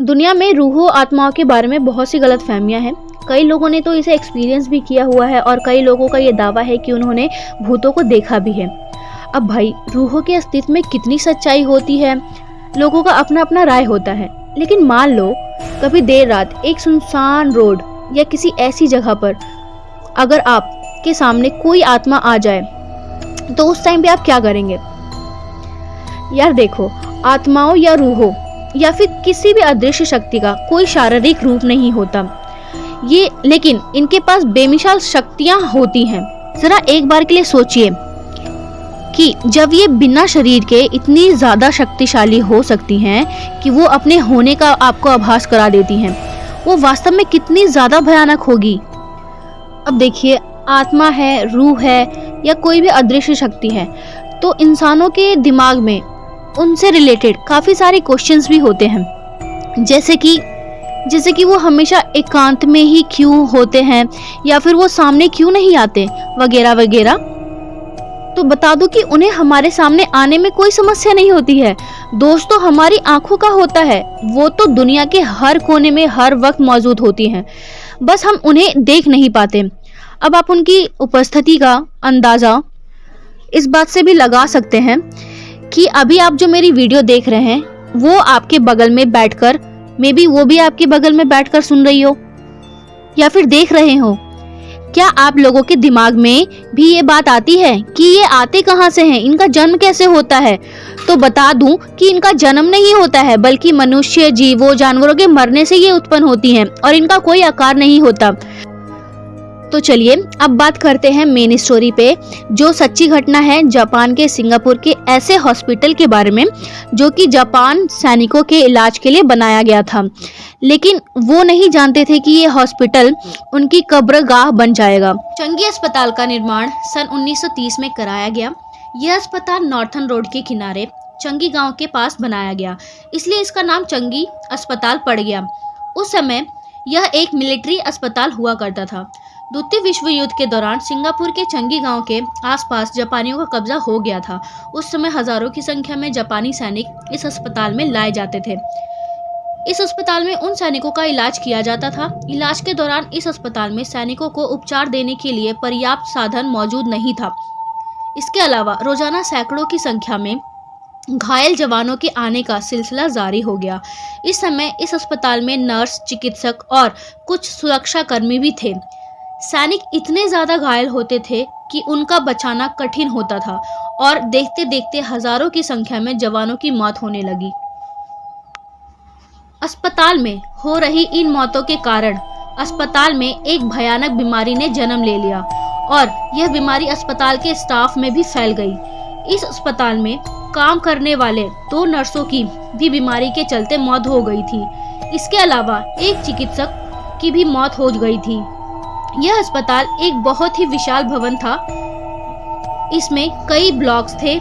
दुनिया में रूहो, आत्माओं के बारे में बहुत सी गलत फहमियाँ हैं। कई लोगों ने तो इसे एक्सपीरियंस भी किया हुआ है और कई लोगों का ये दावा है कि उन्होंने भूतों को देखा भी है। अब भाई, रूहों के अस्तित्व में कितनी सच्चाई होती है? लोगों का अपना अपना राय होता है। लेकिन मान लो, कभी देर रात एक सुनसान रोड या किसी ऐसी जगह पर अगर आप के सामने कोई आत्मा आ जाए तो उस टाइम पे आप क्या करेंगे? यार देखो, आत्माओं या रूहों या फिर किसी भी अदृश्य शक्ति का कोई शारीरिक रूप नहीं होता। ये, लेकिन इनके पास बेमिसाल शक्तियाँ होती हैं। जरा एक बार के लिए सोचिए कि जब ये बिना शरीर के इतनी ज़्यादा शक्तिशाली हो सकती हैं कि वो अपने होने का आपको आभास करा देती हैं, वो वास्तव में कितनी ज़्यादा भयानक होगी। अब देखिए, आत्मा है, रूह है या कोई भी अदृश्य शक्ति है तो इंसानों के दिमाग में उनसे रिलेटेड काफ़ी सारे क्वेश्चंस भी होते हैं। जैसे कि जैसे कि वो हमेशा एकांत में ही क्यों होते हैं, या फिर वो सामने क्यों नहीं आते, वगैरह वगैरह। तो बता दो कि उन्हें हमारे सामने आने में कोई समस्या नहीं होती है। दोस्तों, हमारी आँखों का होता है, वो तो दुनिया के हर कोने में हर वक्त मौजूद होती हैं। बस हम उन्हें देख नहीं पाते। अब आप उनकी उपस्थिति का अंदाज़ा इस बात से भी लगा सकते हैं कि अभी आप जो मेरी वीडियो देख रहे हैं, वो आपके बगल में बैठकर मे बी वो भी आपके बगल में बैठकर सुन रही हो, या फिर देख रहे हो। क्या आप लोगों के दिमाग में भी ये बात आती है कि ये आते कहाँ से हैं? इनका जन्म कैसे होता है? तो बता दूँ कि इनका जन्म नहीं होता है, बल्कि मनुष्य, जीवों, जानवरों के मरने से ये उत्पन्न होती हैं, और इनका कोई आकार नहीं होता। तो चलिए, अब बात करते हैं मेन स्टोरी पे, जो सच्ची घटना है जापान के सिंगापुर के ऐसे हॉस्पिटल के बारे में जो कि जापान सैनिकों के इलाज के लिए बनाया गया था। लेकिन वो नहीं जानते थे कि ये हॉस्पिटल उनकी कब्रगाह बन जाएगा। चंगी अस्पताल का निर्माण सन 1930 में कराया गया। यह अस्पताल नॉर्थन रोड के किनारे चंगी गाँव के पास बनाया गया। इसलिए इसका नाम चंगी अस्पताल पड़ गया। उस समय यह एक मिलिट्री अस्पताल हुआ करता था। द्वितीय विश्व युद्ध के दौरान सिंगापुर के चंगी गाँव के आसपास जापानियों का कब्जा हो गया था। उस समय हज़ारों की संख्या में जापानी सैनिक इस अस्पताल में लाए जाते थे। इस अस्पताल में उन सैनिकों का इलाज किया जाता था। इलाज के दौरान इस अस्पताल में सैनिकों को उपचार देने के लिए पर्याप्त साधन मौजूद नहीं था। इसके अलावा रोज़ाना सैकड़ों की संख्या में घायल जवानों के आने का सिलसिला जारी हो गया। इस समय इस अस्पताल में नर्स, चिकित्सक और कुछ सुरक्षा कर्मी भी थे। सैनिक इतने ज़्यादा घायल होते थे कि उनका बचाना कठिन होता था और देखते देखते हज़ारों की संख्या में जवानों की मौत होने लगी। अस्पताल में हो रही इन मौतों के कारण अस्पताल में एक भयानक बीमारी ने जन्म ले लिया और यह बीमारी अस्पताल के स्टाफ में भी फैल गई। इस अस्पताल में काम करने वाले दो नर्सों की भी बीमारी के चलते मौत हो गई थी। इसके अलावा एक चिकित्सक की भी मौत हो गई थी। यह अस्पताल एक बहुत ही विशाल भवन था। इसमें कई ब्लॉक्स थे,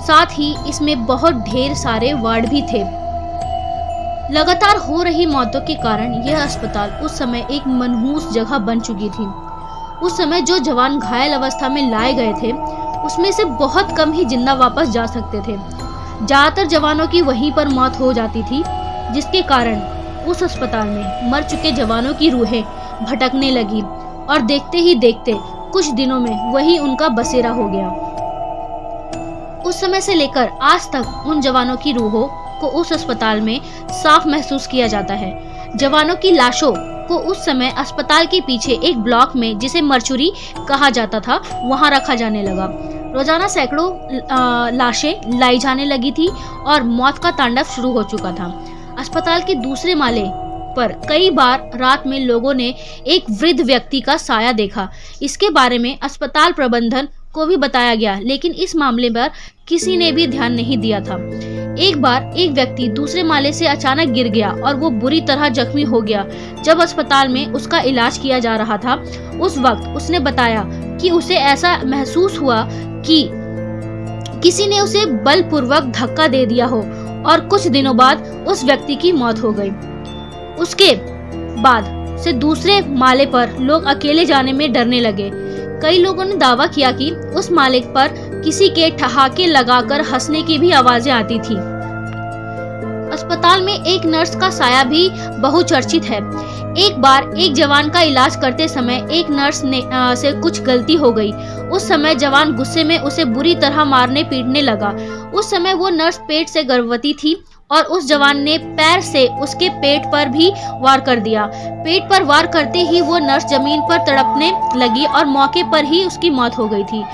साथ ही इसमें बहुत ढेर सारे वार्ड भी थे। लगातार हो रही मौतों के कारण यह अस्पताल उस समय एक मनहूस जगह बन चुकी थी। उस समय जो जवान घायल अवस्था में लाए गए थे, उसमें से बहुत कम ही ज़िंदा वापस जा सकते थे। ज़्यादातर जवानों की वहीं पर मौत हो जाती थी, जिसके कारण उस अस्पताल में मर चुके जवानों की रूहें भटकने लगी। और देखते ही देखते कुछ दिनों में वही उनका बसेरा हो गया। उस समय से लेकर आज तक उन जवानों की रूहों को उस अस्पताल में साफ़ महसूस किया जाता है। जवानों की लाशों को उस समय अस्पताल के पीछे एक ब्लॉक में, जिसे मरचुरी कहा जाता था, वहाँ रखा जाने लगा। रोज़ाना सैकड़ों लाशें लाई जाने लगी थी और मौत का तांडव शुरू हो चुका था। अस्पताल के दूसरे माले पर कई बार रात में लोगों ने एक वृद्ध व्यक्ति का साया देखा। इसके बारे में अस्पताल प्रबंधन को भी बताया गया, लेकिन इस मामले पर किसी ने भी ध्यान नहीं दिया था। एक बार एक व्यक्ति दूसरे माले से अचानक गिर गया और वो बुरी तरह जख्मी हो गया। जब अस्पताल में उसका इलाज किया जा रहा था, उस वक्त उसने बताया कि उसे ऐसा महसूस हुआ कि किसी ने उसे बलपूर्वक धक्का दे दिया हो और कुछ दिनों बाद उस व्यक्ति की मौत हो गई। उसके बाद से दूसरे माले पर लोग अकेले जाने में डरने लगे। कई लोगों ने दावा किया कि उस मालिक पर किसी के ठहाके लगाकर हंसने की भी आवाज़ें आती थी। अस्पताल में एक नर्स का साया भी बहुचर्चित है। एक बार एक जवान का इलाज करते समय एक नर्स ने आ, से कुछ गलती हो गई। उस समय जवान गुस्से में उसे बुरी तरह मारने पीटने लगा। उस समय वो नर्स पेट से गर्भवती थी। और उस जवान ने पैर से उसके पेट पर भी वार कर दिया। पेट पर वार करते ही वो नर्स ज़मीन पर तड़पने लगी और मौके पर ही उसकी मौत हो गई थी।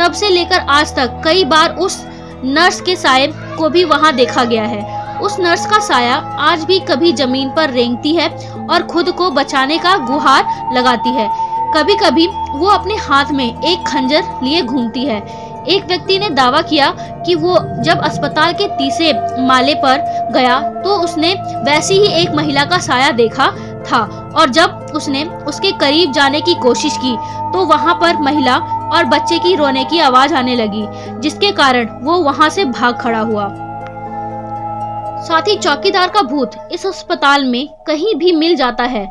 तब से लेकर आज तक कई बार उस नर्स के साय को भी वहाँ देखा गया है। उस नर्स का साया आज भी कभी ज़मीन पर रेंगती है और खुद को बचाने का गुहार लगाती है। कभी कभी वो अपने हाथ में एक खंजर लिए घूमती है। एक व्यक्ति ने दावा किया कि वो जब अस्पताल के तीसरे माले पर गया तो उसने वैसी ही एक महिला का साया देखा था और जब उसने उसके करीब जाने की कोशिश की तो वहाँ पर महिला और बच्चे की रोने की आवाज़ आने लगी, जिसके कारण वो वहाँ से भाग खड़ा हुआ। साथ ही चौकीदार का भूत इस अस्पताल में कहीं भी मिल जाता है।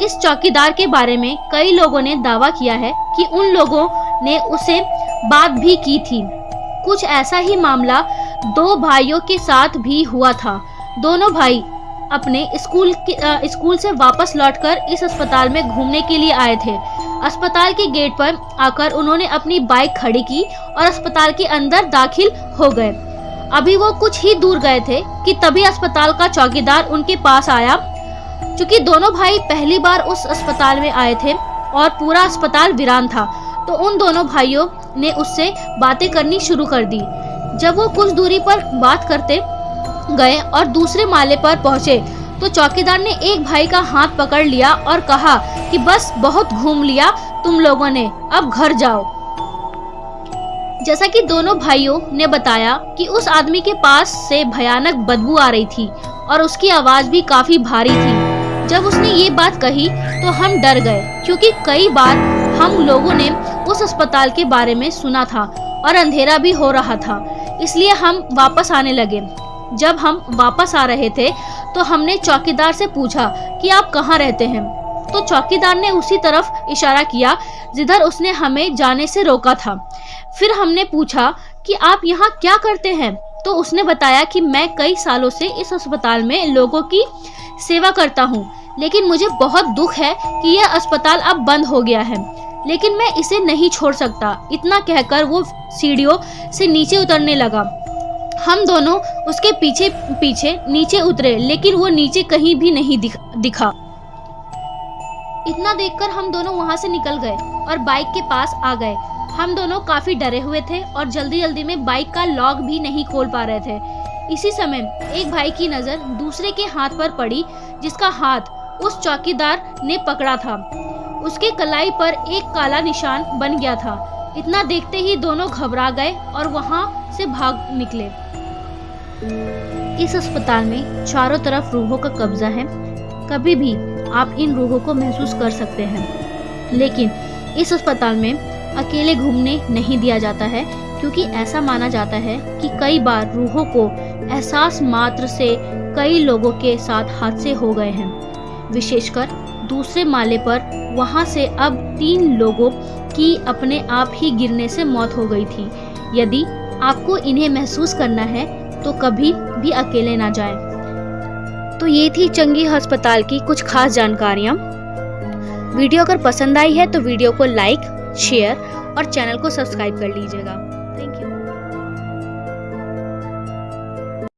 इस चौकीदार के बारे में कई लोगों ने दावा किया है कि उन लोगों ने उसे बात भी की थी। कुछ ऐसा ही मामला दो भाइयों के साथ भी हुआ था। दोनों भाई अपने स्कूल स्कूल से वापस लौटकर इस अस्पताल में घूमने के लिए आए थे। अस्पताल के गेट पर आकर उन्होंने अपनी बाइक खड़ी की और अस्पताल के अंदर दाखिल हो गए। अभी वो कुछ ही दूर गए थे कि तभी अस्पताल का चौकीदार उनके पास आया। क्योंकि दोनों भाई पहली बार उस अस्पताल में आए थे और पूरा अस्पताल वीरान था तो उन दोनों भाइयों ने उससे बातें करनी शुरू कर दी। जब वो कुछ दूरी पर बात करते गए और दूसरे माले पर पहुँचे तो चौकीदार ने एक भाई का हाथ पकड़ लिया और कहा कि बस बहुत घूम लिया तुम लोगों ने, अब घर जाओ। जैसा कि दोनों भाइयों ने बताया कि उस आदमी के पास से भयानक बदबू आ रही थी और उसकी आवाज़ भी काफ़ी भारी थी। जब उसने ये बात कही तो हम डर गए, क्योंकि कई बार हम लोगों ने उस अस्पताल के बारे में सुना था और अंधेरा भी हो रहा था, इसलिए हम वापस आने लगे। जब हम वापस आ रहे थे तो हमने चौकीदार से पूछा कि आप कहाँ रहते हैं? तो चौकीदार ने उसी तरफ़ इशारा किया, जिधर उसने हमें जाने से रोका था। फिर हमने पूछा कि आप यहाँ क्या करते हैं? तो उसने बताया कि मैं कई सालों से इस अस्पताल में लोगों की सेवा करता हूँ, लेकिन मुझे बहुत दुख है कि यह अस्पताल अब बंद हो गया है। लेकिन मैं इसे नहीं छोड़ सकता। इतना कहकर वो सीढ़ियों से नीचे उतरने लगा। हम दोनों उसके पीछे पीछे नीचे उतरे लेकिन वो नीचे कहीं भी नहीं दिख, दिखा। इतना देखकर हम दोनों वहाँ से निकल गए और बाइक के पास आ गए। हम दोनों काफ़ी डरे हुए थे और जल्दी जल्दी में बाइक का लॉक भी नहीं खोल पा रहे थे। इसी समय एक भाई की नज़र दूसरे के हाथ पर पड़ी जिसका हाथ उस चौकीदार ने पकड़ा था। उसके कलाई पर एक काला निशान बन गया था। इतना देखते ही दोनों घबरा गए और वहाँ से भाग निकले। इस अस्पताल में चारों तरफ़ रूहों का कब्जा है। कभी भी आप इन रूहों को महसूस कर सकते हैं। लेकिन इस अस्पताल में अकेले घूमने नहीं दिया जाता है, क्योंकि ऐसा माना जाता है कि कई बार रूहों को एहसास मात्र से कई लोगों के साथ हादसे हो गए हैं। विशेषकर दूसरे माले पर वहाँ से अब तीन लोगों की अपने आप ही गिरने से मौत हो गई थी। यदि आपको इन्हें महसूस करना है तो कभी भी अकेले ना जाएँ। तो ये थी चंगी अस्पताल की कुछ खास जानकारियाँ। वीडियो अगर पसंद आई है तो वीडियो को लाइक, शेयर और चैनल को सब्सक्राइब कर लीजिएगा।